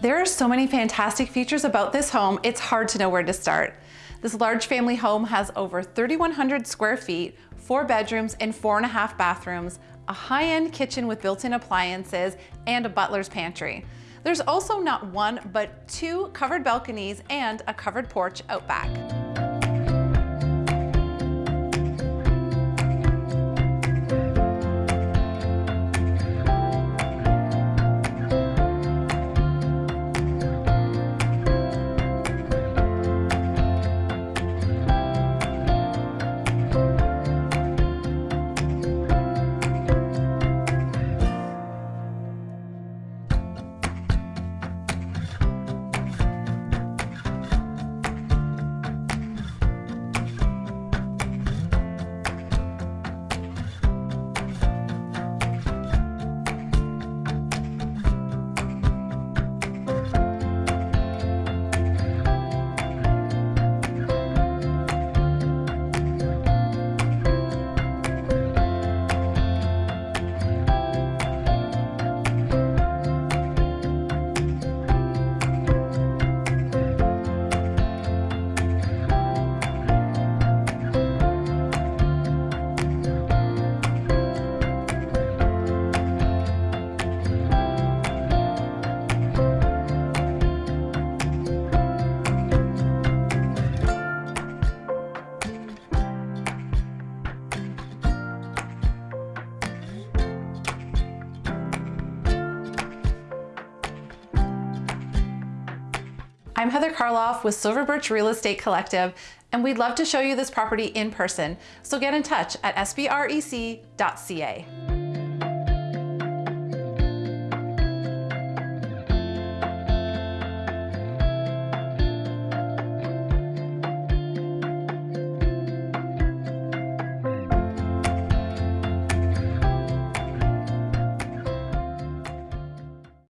There are so many fantastic features about this home, it's hard to know where to start. This large family home has over 3,100 square feet, four bedrooms and four and a half bathrooms, a high-end kitchen with built-in appliances, and a butler's pantry. There's also not one, but two covered balconies and a covered porch out back. I'm Heather Karloff with Silver Birch Real Estate Collective, and we'd love to show you this property in person. So get in touch at sbrec.ca.